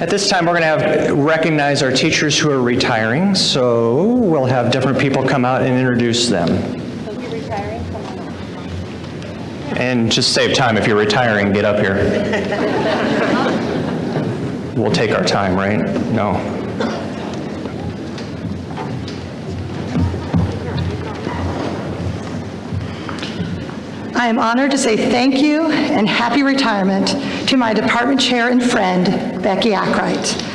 At this time, we're going to have, recognize our teachers who are retiring, so we'll have different people come out and introduce them. And just save time, if you're retiring, get up here. We'll take our time, right? No. I am honored to say thank you and happy retirement to my department chair and friend, Becky Ackright.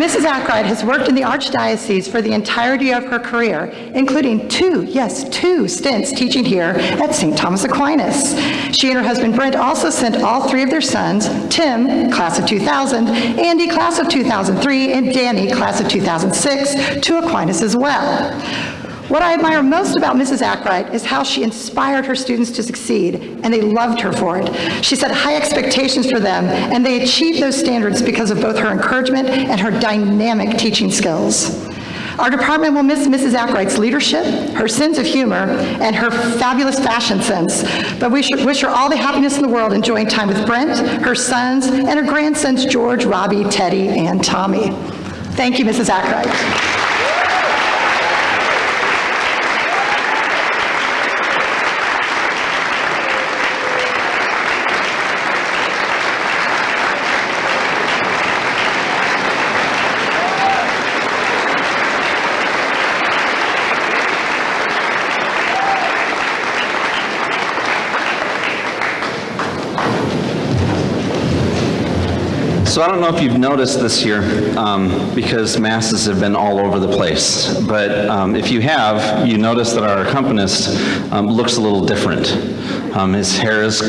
Mrs. Ackright has worked in the Archdiocese for the entirety of her career, including two, yes, two stints teaching here at St. Thomas Aquinas. She and her husband Brent also sent all three of their sons, Tim, class of 2000, Andy, class of 2003, and Danny, class of 2006, to Aquinas as well. What I admire most about Mrs. Ackright is how she inspired her students to succeed, and they loved her for it. She set high expectations for them, and they achieved those standards because of both her encouragement and her dynamic teaching skills. Our department will miss Mrs. Ackright's leadership, her sense of humor, and her fabulous fashion sense, but we should wish her all the happiness in the world enjoying time with Brent, her sons, and her grandsons George, Robbie, Teddy, and Tommy. Thank you, Mrs. Ackright. So I don't know if you've noticed this year, um, because masses have been all over the place, but um, if you have, you notice that our accompanist um, looks a little different. Um, his hair is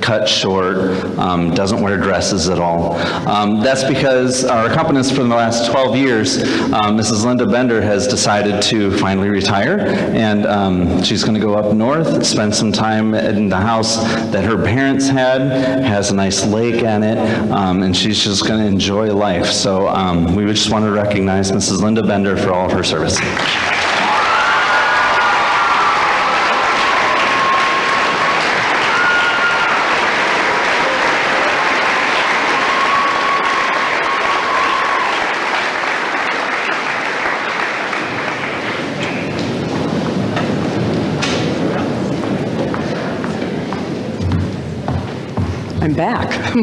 cut short, um, doesn't wear dresses at all. Um, that's because our accompanist for the last 12 years, um, Mrs. Linda Bender, has decided to finally retire, and um, she's going to go up north, spend some time in the house that her parents had, has a nice lake in it, um, and she's just going to enjoy life. So um, we just want to recognize Mrs. Linda Bender for all of her service. I'm back.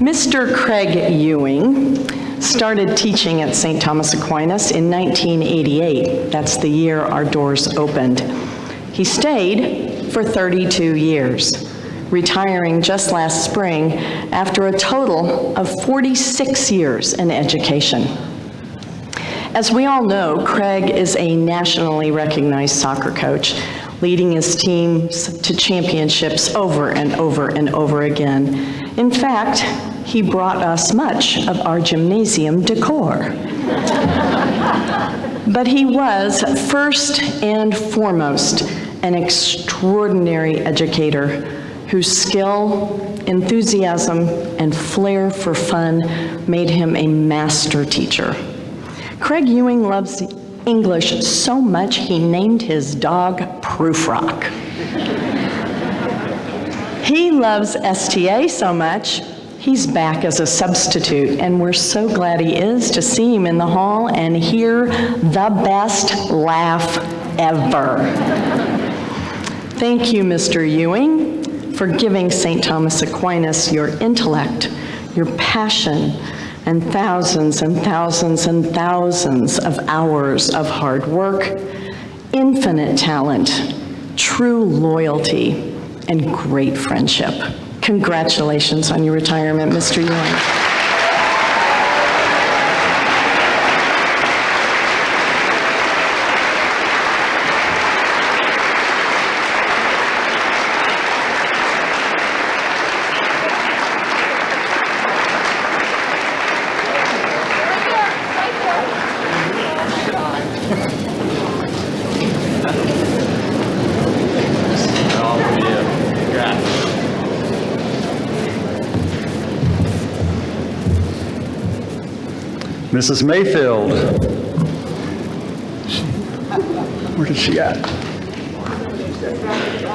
Mr. Craig Ewing started teaching at St. Thomas Aquinas in 1988. That's the year our doors opened. He stayed for 32 years, retiring just last spring after a total of 46 years in education. As we all know, Craig is a nationally recognized soccer coach, leading his teams to championships over and over and over again. In fact, he brought us much of our gymnasium decor. But he was first and foremost an extraordinary educator whose skill, enthusiasm, and flair for fun made him a master teacher. Craig Ewing loves English so much he named his dog Prufrock. He loves STA so much, he's back as a substitute, and we're so glad he is to see him in the hall and hear the best laugh ever. Thank you, Mr. Ewing, for giving St. Thomas Aquinas your intellect, your passion, and thousands and thousands and thousands of hours of hard work, infinite talent, true loyalty, and great friendship. Congratulations on your retirement, Mr. Ewing. Mrs. Mayfield. Where is she at?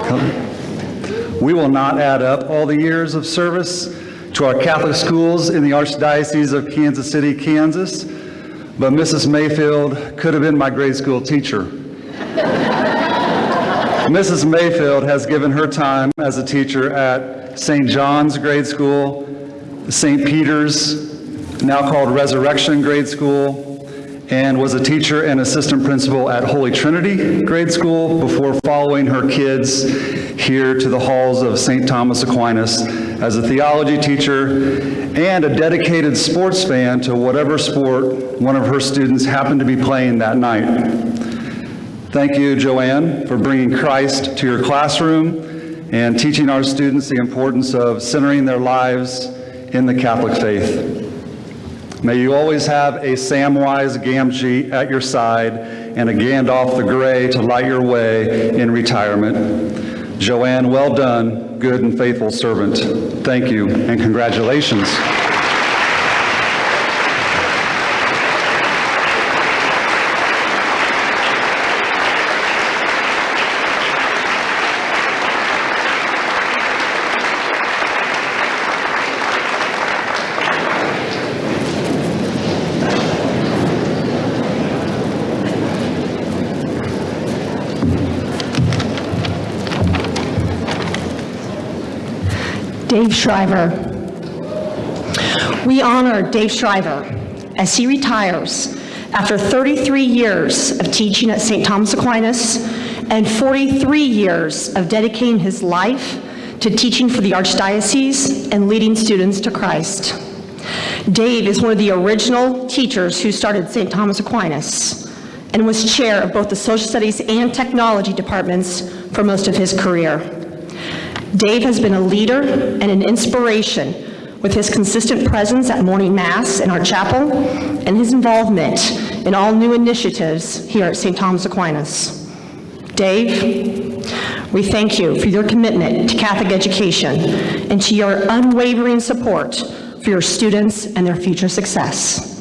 Come. We will not add up all the years of service to our Catholic schools in the Archdiocese of Kansas City, Kansas, but Mrs. Mayfield could have been my grade school teacher. Mrs. Mayfield has given her time as a teacher at St. John's Grade School, St. Peter's, now called Resurrection Grade School, and was a teacher and assistant principal at Holy Trinity Grade School before following her kids here to the halls of St. Thomas Aquinas as a theology teacher and a dedicated sports fan to whatever sport one of her students happened to be playing that night. Thank you, Joanne, for bringing Christ to your classroom and teaching our students the importance of centering their lives in the Catholic faith. May you always have a Samwise Gamgee at your side and a Gandalf the Grey to light your way in retirement. Joanne, well done, good and faithful servant. Thank you and congratulations. Dave Shriver. We honor Dave Shriver as he retires after 33 years of teaching at St. Thomas Aquinas and 43 years of dedicating his life to teaching for the Archdiocese and leading students to Christ. Dave is one of the original teachers who started St. Thomas Aquinas and was chair of both the social studies and technology departments for most of his career. Dave has been a leader and an inspiration with his consistent presence at morning mass in our chapel and his involvement in all new initiatives here at St. Thomas Aquinas. Dave, we thank you for your commitment to Catholic education and to your unwavering support for your students and their future success.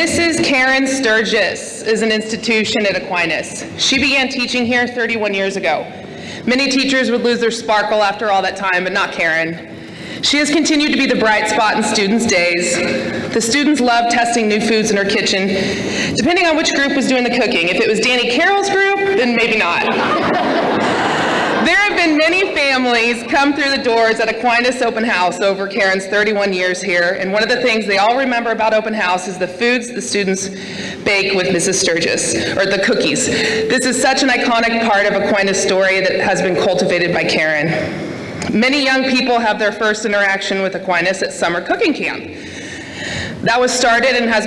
Mrs. Karen Sturgis is an institution at Aquinas. She began teaching here 31 years ago. Many teachers would lose their sparkle after all that time, but not Karen. She has continued to be the bright spot in students' days. The students love testing new foods in her kitchen, depending on which group was doing the cooking. If it was Danny Carroll's group, then maybe not. Been many families come through the doors at Aquinas Open House over Karen's 31 years here, and one of the things they all remember about open house is the foods the students bake with Mrs. Sturgis, or the cookies. This is such an iconic part of Aquinas' story that has been cultivated by Karen. Many young people have their first interaction with Aquinas at summer cooking camp. That was started and has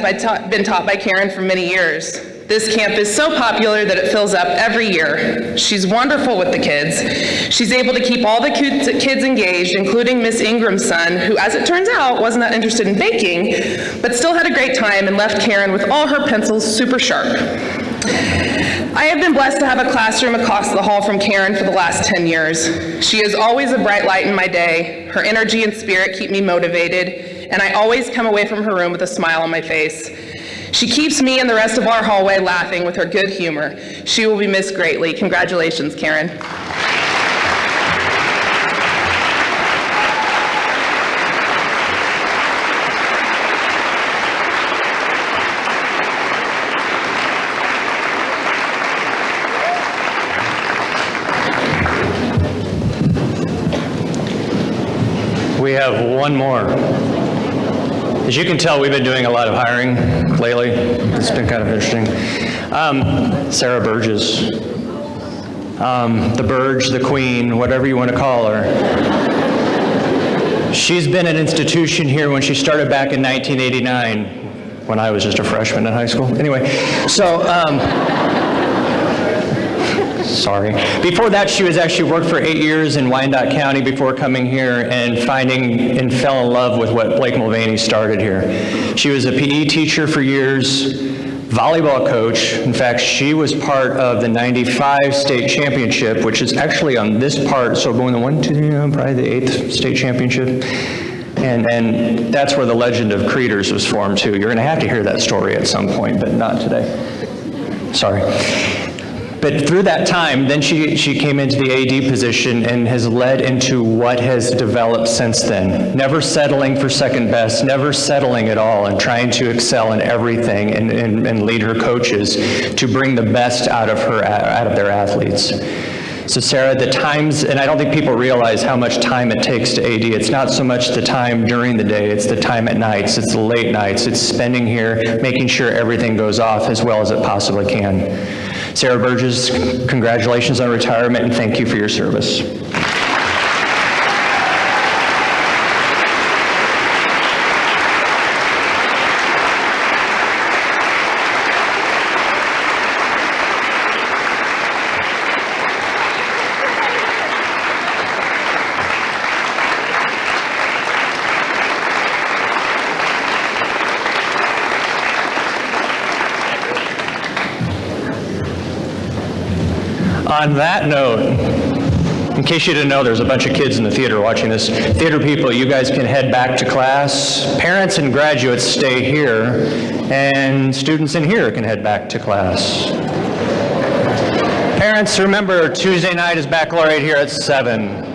been taught by Karen for many years. This camp is so popular that it fills up every year. She's wonderful with the kids. She's able to keep all the kids engaged, including Miss Ingram's son, who, as it turns out, wasn't that interested in baking, but still had a great time and left Karen with all her pencils super sharp. I have been blessed to have a classroom across the hall from Karen for the last 10 years. She is always a bright light in my day. Her energy and spirit keep me motivated, and I always come away from her room with a smile on my face. She keeps me and the rest of our hallway laughing with her good humor. She will be missed greatly. Congratulations, Karen. We have one more. As you can tell, we've been doing a lot of hiring lately. It's been kind of interesting. Um, Sarah Burgess. Um, the Burge, the Queen, whatever you want to call her. She's been an institution here when she started back in 1989, when I was just a freshman in high school. Anyway, so um, Sorry. Before that, she was actually worked for eight years in Wyandotte County before coming here and finding and fell in love with what Blake Mulvaney started here. She was a PE teacher for years, volleyball coach. In fact, she was part of the 95 state championship, which is actually on this part, so going the one, two, three, probably the eighth state championship. And, and that's where the legend of Creeders was formed too. You're going to have to hear that story at some point, but not today. Sorry. But through that time, then she, she came into the AD position and has led into what has developed since then. Never settling for second best, never settling at all, and trying to excel in everything and, and, and lead her coaches to bring the best out of her, out of their athletes. So Sarah, the times, and I don't think people realize how much time it takes to AD. It's not so much the time during the day, it's the time at nights, it's the late nights, it's spending here, making sure everything goes off as well as it possibly can. Sarah Burgess, congratulations on retirement and thank you for your service. On that note, in case you didn't know, there's a bunch of kids in the theater watching this. Theater people, you guys can head back to class. Parents and graduates stay here, and students in here can head back to class. Parents, remember, Tuesday night is baccalaureate here at 7.